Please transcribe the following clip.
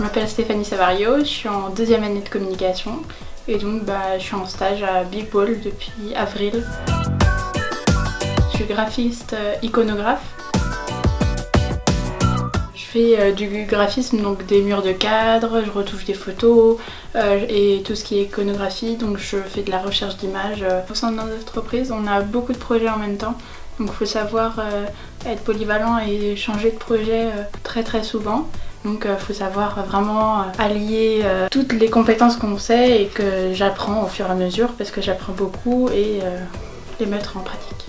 m'appelle Stéphanie Savario, je suis en deuxième année de communication et donc bah, je suis en stage à Big Ball depuis avril. Je suis graphiste euh, iconographe. Je fais euh, du graphisme, donc des murs de cadre, je retouche des photos euh, et tout ce qui est iconographie, donc je fais de la recherche d'images. Au sein de notre entreprise, on a beaucoup de projets en même temps, donc il faut savoir être polyvalent et changer de projet très très souvent. Donc il faut savoir vraiment allier toutes les compétences qu'on sait et que j'apprends au fur et à mesure parce que j'apprends beaucoup et les mettre en pratique.